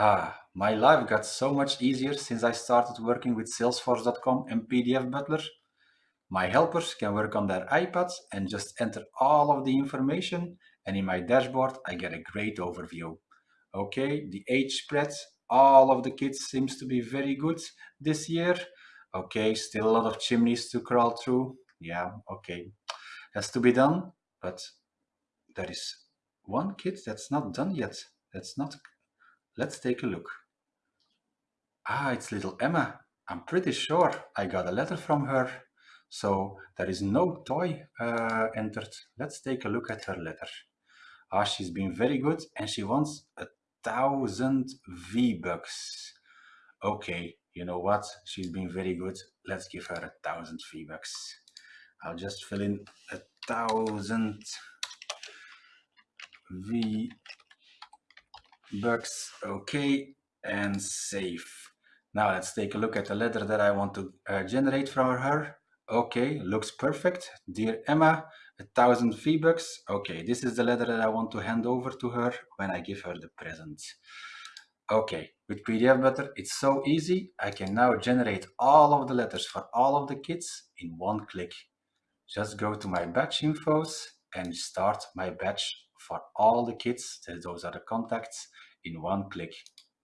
Ah, my life got so much easier since I started working with Salesforce.com and PDF Butler. My helpers can work on their iPads and just enter all of the information and in my dashboard I get a great overview. Okay, the age spread, all of the kids seems to be very good this year. Okay, still a lot of chimneys to crawl through. Yeah, okay, has to be done, but there is one kid that's not done yet. That's not Let's take a look. Ah, it's little Emma. I'm pretty sure I got a letter from her. So there is no toy uh, entered. Let's take a look at her letter. Ah, she's been very good and she wants a thousand V-Bucks. Okay, you know what? She's been very good. Let's give her a thousand V-Bucks. I'll just fill in a thousand V bucks okay and save now let's take a look at the letter that I want to uh, generate for her. Okay looks perfect. Dear Emma a thousand V-Bucks okay this is the letter that I want to hand over to her when I give her the present. Okay with PDF Butler it's so easy. I can now generate all of the letters for all of the kids in one click. Just go to my batch infos and start my batch for all the kids. Those are the contacts in one click.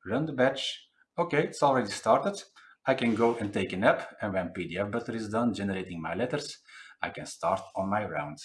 Run the batch. Okay, it's already started. I can go and take a nap and when PDF Butler is done generating my letters, I can start on my round.